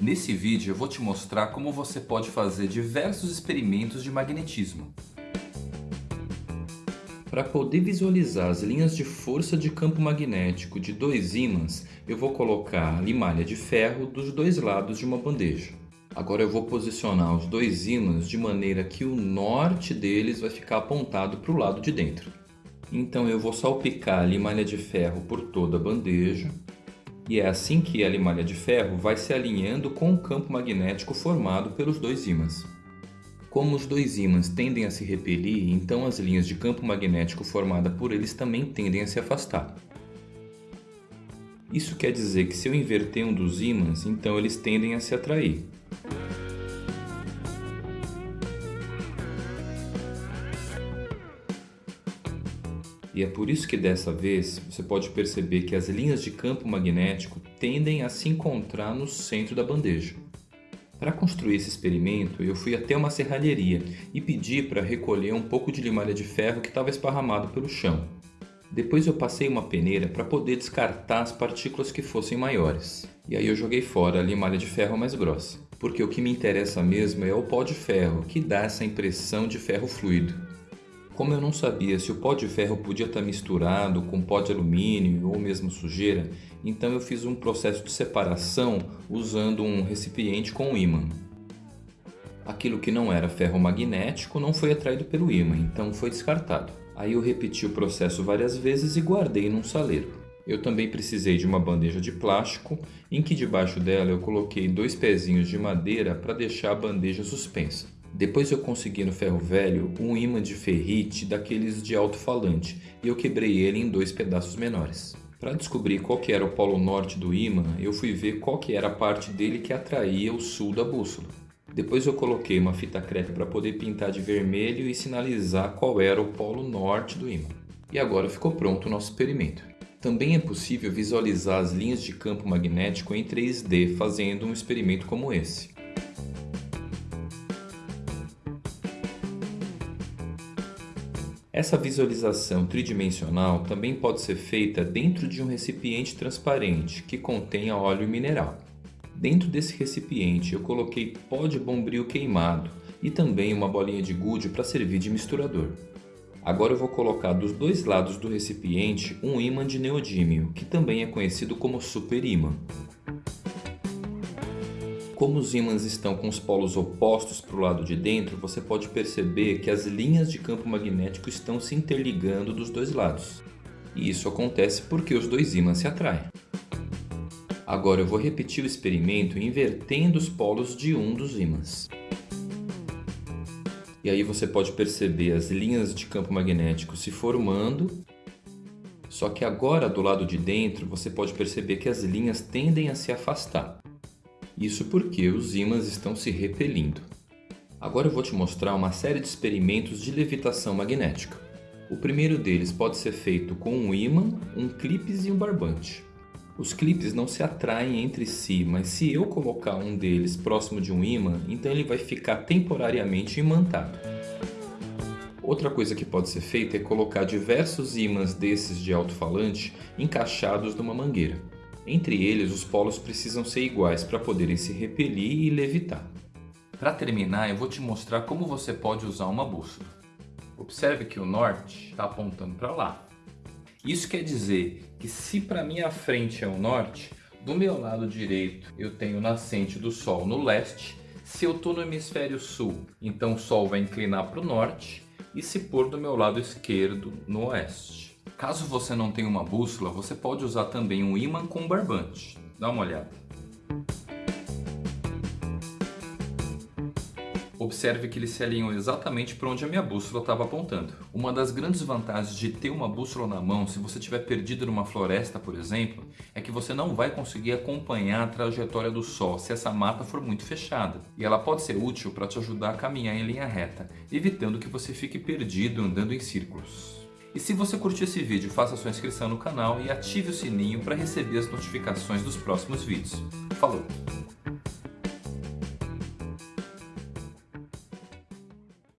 Nesse vídeo eu vou te mostrar como você pode fazer diversos experimentos de magnetismo. Para poder visualizar as linhas de força de campo magnético de dois ímãs, eu vou colocar a limalha de ferro dos dois lados de uma bandeja. Agora eu vou posicionar os dois ímãs de maneira que o norte deles vai ficar apontado para o lado de dentro. Então eu vou salpicar a limalha de ferro por toda a bandeja e é assim que a limalha de ferro vai se alinhando com o campo magnético formado pelos dois ímãs. Como os dois ímãs tendem a se repelir, então as linhas de campo magnético formadas por eles também tendem a se afastar. Isso quer dizer que se eu inverter um dos ímãs, então eles tendem a se atrair. E é por isso que dessa vez você pode perceber que as linhas de campo magnético tendem a se encontrar no centro da bandeja. Para construir esse experimento, eu fui até uma serralheria e pedi para recolher um pouco de limalha de ferro que estava esparramado pelo chão. Depois eu passei uma peneira para poder descartar as partículas que fossem maiores. E aí eu joguei fora a limalha de ferro mais grossa, porque o que me interessa mesmo é o pó de ferro, que dá essa impressão de ferro fluido. Como eu não sabia se o pó de ferro podia estar misturado com pó de alumínio ou mesmo sujeira, então eu fiz um processo de separação usando um recipiente com ímã. Aquilo que não era ferro magnético não foi atraído pelo ímã, então foi descartado. Aí eu repeti o processo várias vezes e guardei num saleiro. Eu também precisei de uma bandeja de plástico, em que debaixo dela eu coloquei dois pezinhos de madeira para deixar a bandeja suspensa. Depois eu consegui no ferro velho um ímã de ferrite daqueles de alto-falante e eu quebrei ele em dois pedaços menores. Para descobrir qual que era o polo norte do ímã, eu fui ver qual que era a parte dele que atraía o sul da bússola. Depois eu coloquei uma fita crepe para poder pintar de vermelho e sinalizar qual era o polo norte do ímã. E agora ficou pronto o nosso experimento. Também é possível visualizar as linhas de campo magnético em 3D fazendo um experimento como esse. Essa visualização tridimensional também pode ser feita dentro de um recipiente transparente que contenha óleo mineral. Dentro desse recipiente eu coloquei pó de bombril queimado e também uma bolinha de gude para servir de misturador. Agora eu vou colocar dos dois lados do recipiente um ímã de neodímio, que também é conhecido como superímã. Como os ímãs estão com os polos opostos para o lado de dentro, você pode perceber que as linhas de campo magnético estão se interligando dos dois lados. E isso acontece porque os dois ímãs se atraem. Agora eu vou repetir o experimento invertendo os polos de um dos ímãs. E aí você pode perceber as linhas de campo magnético se formando. Só que agora do lado de dentro você pode perceber que as linhas tendem a se afastar. Isso porque os ímãs estão se repelindo. Agora eu vou te mostrar uma série de experimentos de levitação magnética. O primeiro deles pode ser feito com um ímã, um clipes e um barbante. Os clipes não se atraem entre si, mas se eu colocar um deles próximo de um ímã, então ele vai ficar temporariamente imantado. Outra coisa que pode ser feita é colocar diversos ímãs desses de alto-falante encaixados numa mangueira. Entre eles, os polos precisam ser iguais para poderem se repelir e levitar. Para terminar, eu vou te mostrar como você pode usar uma bússola. Observe que o norte está apontando para lá. Isso quer dizer que se para minha frente é o norte, do meu lado direito eu tenho o nascente do Sol no leste, se eu estou no hemisfério sul, então o Sol vai inclinar para o norte, e se pôr do meu lado esquerdo no oeste. Caso você não tenha uma bússola, você pode usar também um ímã com barbante. Dá uma olhada. Observe que eles se alinham exatamente para onde a minha bússola estava apontando. Uma das grandes vantagens de ter uma bússola na mão, se você estiver perdido numa floresta, por exemplo, é que você não vai conseguir acompanhar a trajetória do Sol se essa mata for muito fechada. E ela pode ser útil para te ajudar a caminhar em linha reta, evitando que você fique perdido andando em círculos. E se você curtiu esse vídeo, faça sua inscrição no canal e ative o sininho para receber as notificações dos próximos vídeos. Falou!